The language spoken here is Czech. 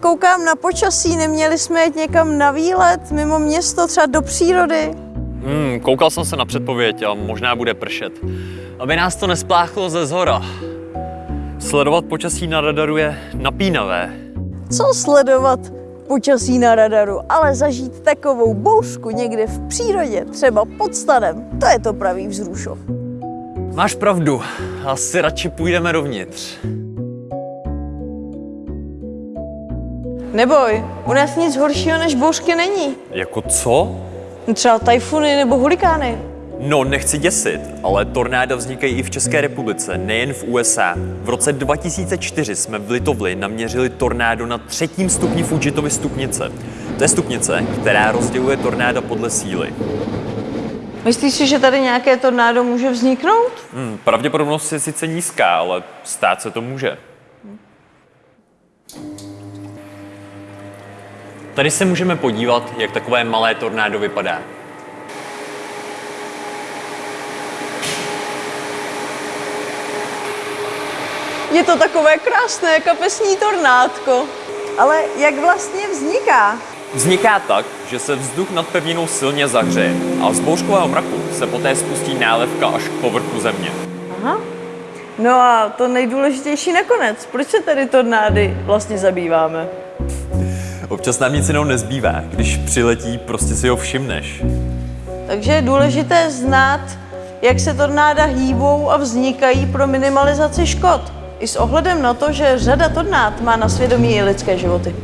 koukám na počasí, neměli jsme jet někam na výlet, mimo město, třeba do přírody. Hmm, koukal jsem se na předpověď a možná bude pršet. Aby nás to nespláchlo ze zhora. Sledovat počasí na radaru je napínavé. Co sledovat počasí na radaru, ale zažít takovou bouřku někde v přírodě, třeba pod stanem, to je to pravý vzrušov. Máš pravdu, asi radši půjdeme dovnitř. Neboj, u nás nic horšího než bouřky není. Jako co? Třeba tajfuny nebo hurikány. No, nechci děsit, ale tornáda vznikají i v České republice, nejen v USA. V roce 2004 jsme v Litovli naměřili tornádo na třetím stupni Fujitovy stupnice. To je stupnice, která rozděluje tornáda podle síly. Myslíš si, že tady nějaké tornádo může vzniknout? Hmm, pravděpodobnost je sice nízká, ale stát se to může. Tady se můžeme podívat, jak takové malé tornádo vypadá. Je to takové krásné kapesní tornádko. Ale jak vlastně vzniká? Vzniká tak, že se vzduch nad pevninou silně zahřeje a z bouřkového mraku se poté spustí nálepka až k povrchu země. Aha. No a to nejdůležitější nakonec. Proč se tady tornády vlastně zabýváme? Občas nám nic jenom nezbývá. Když přiletí, prostě si ho všimneš. Takže je důležité znát, jak se tornáda hýbou a vznikají pro minimalizaci škod. I s ohledem na to, že řada tornád má na svědomí i lidské životy.